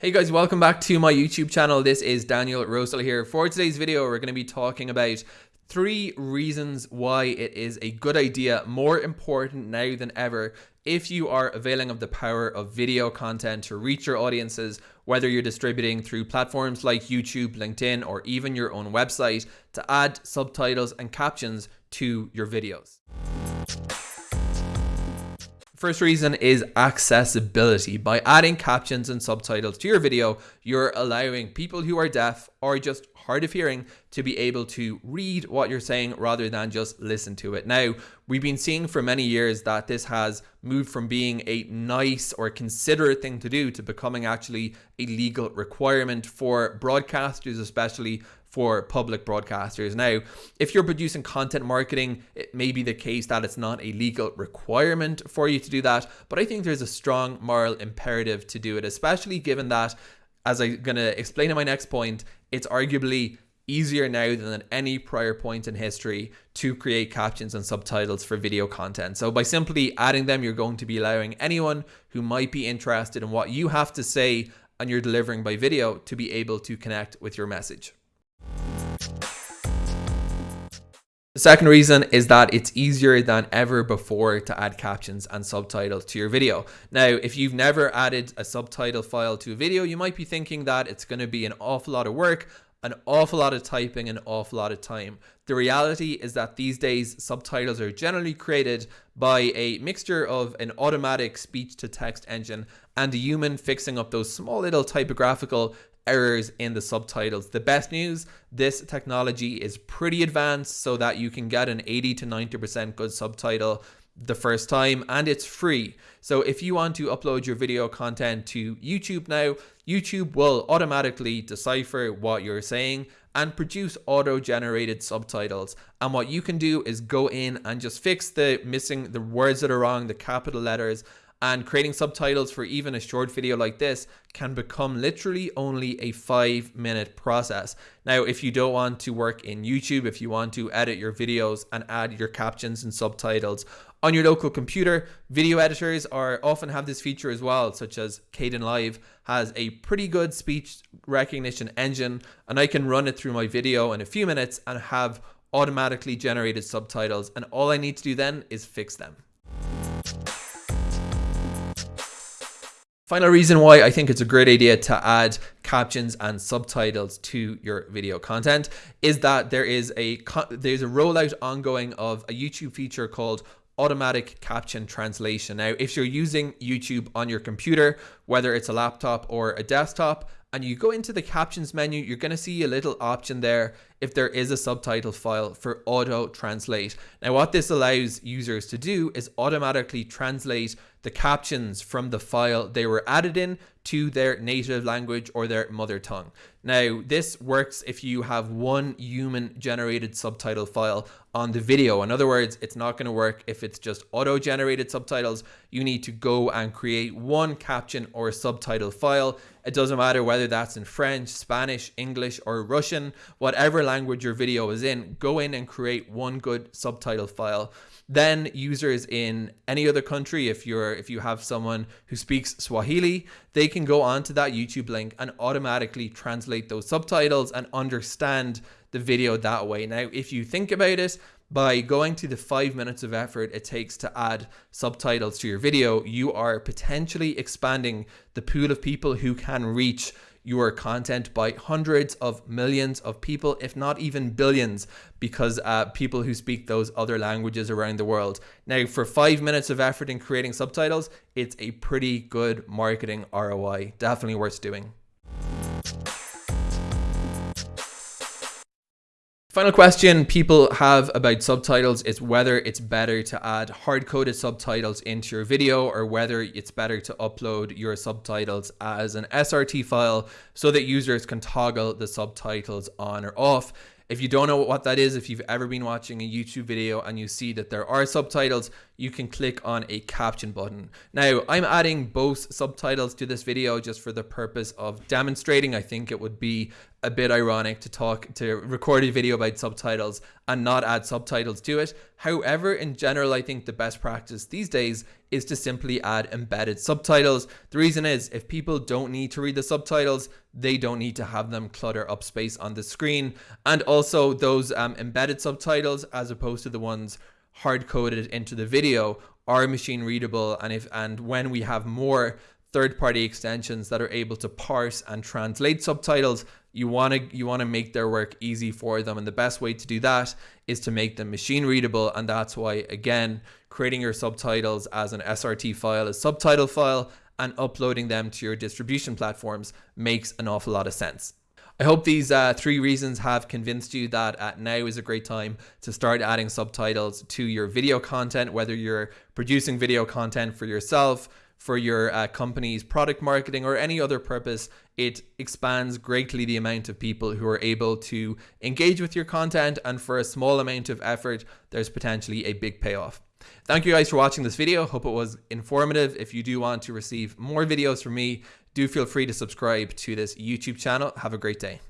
Hey guys, welcome back to my YouTube channel. This is Daniel Rosehill here. For today's video, we're going to be talking about three reasons why it is a good idea, more important now than ever, if you are availing of the power of video content to reach your audiences, whether you're distributing through platforms like YouTube, LinkedIn, or even your own website to add subtitles and captions to your videos. First reason is accessibility. By adding captions and subtitles to your video, you're allowing people who are deaf or just hard of hearing to be able to read what you're saying rather than just listen to it. Now, we've been seeing for many years that this has moved from being a nice or considerate thing to do to becoming actually a legal requirement for broadcasters, especially for public broadcasters. Now, if you're producing content marketing, it may be the case that it's not a legal requirement for you to do that, but I think there's a strong moral imperative to do it, especially given that, as I'm going to explain in my next point, it's arguably easier now than at any prior point in history to create captions and subtitles for video content. So by simply adding them, you're going to be allowing anyone who might be interested in what you have to say and you're delivering by video to be able to connect with your message. The second reason is that it's easier than ever before to add captions and subtitles to your video. Now, if you've never added a subtitle file to a video, you might be thinking that it's going to be an awful lot of work, an awful lot of typing, an awful lot of time. The reality is that these days, subtitles are generally created by a mixture of an automatic speech to text engine and a human fixing up those small little typographical errors in the subtitles. The best news, this technology is pretty advanced so that you can get an 80 to 90% good subtitle the first time and it's free. So if you want to upload your video content to YouTube now, YouTube will automatically decipher what you're saying and produce auto-generated subtitles. And what you can do is go in and just fix the missing the words that are wrong, the capital letters, and creating subtitles for even a short video like this can become literally only a five minute process. Now, if you don't want to work in YouTube, if you want to edit your videos and add your captions and subtitles on your local computer, video editors are often have this feature as well, such as Kdenlive has a pretty good speech recognition engine and I can run it through my video in a few minutes and have automatically generated subtitles. And all I need to do then is fix them. Final reason why I think it's a great idea to add captions and subtitles to your video content is that there is a there's a rollout ongoing of a YouTube feature called automatic caption translation. Now, if you're using YouTube on your computer, whether it's a laptop or a desktop, and you go into the captions menu, you're going to see a little option there if there is a subtitle file for auto translate. Now, what this allows users to do is automatically translate the captions from the file they were added in to their native language or their mother tongue. Now, this works if you have one human generated subtitle file on the video. In other words, it's not going to work if it's just auto generated subtitles. You need to go and create one caption or subtitle file. It doesn't matter whether that's in French, Spanish, English, or Russian, whatever language your video is in, go in and create one good subtitle file. Then users in any other country, if you're if you have someone who speaks Swahili, they can go onto that YouTube link and automatically translate those subtitles and understand the video that way. Now, if you think about it, by going to the five minutes of effort it takes to add subtitles to your video, you are potentially expanding the pool of people who can reach your content by hundreds of millions of people, if not even billions, because uh, people who speak those other languages around the world. Now, for five minutes of effort in creating subtitles, it's a pretty good marketing ROI. Definitely worth doing. Final question people have about subtitles is whether it's better to add hard-coded subtitles into your video or whether it's better to upload your subtitles as an SRT file so that users can toggle the subtitles on or off. If you don't know what that is, if you've ever been watching a YouTube video and you see that there are subtitles, you can click on a caption button. Now, I'm adding both subtitles to this video just for the purpose of demonstrating. I think it would be a bit ironic to talk to record a video about subtitles and not add subtitles to it. However, in general, I think the best practice these days is to simply add embedded subtitles. The reason is if people don't need to read the subtitles, they don't need to have them clutter up space on the screen. And also those um, embedded subtitles as opposed to the ones hard coded into the video are machine readable and if and when we have more third party extensions that are able to parse and translate subtitles you want to you want to make their work easy for them. And the best way to do that is to make them machine readable and that's why again creating your subtitles as an SRT file a subtitle file and uploading them to your distribution platforms makes an awful lot of sense I hope these uh, three reasons have convinced you that uh, now is a great time to start adding subtitles to your video content, whether you're producing video content for yourself, for your uh, company's product marketing or any other purpose, it expands greatly the amount of people who are able to engage with your content. And for a small amount of effort, there's potentially a big payoff. Thank you guys for watching this video. Hope it was informative. If you do want to receive more videos from me, do feel free to subscribe to this YouTube channel. Have a great day.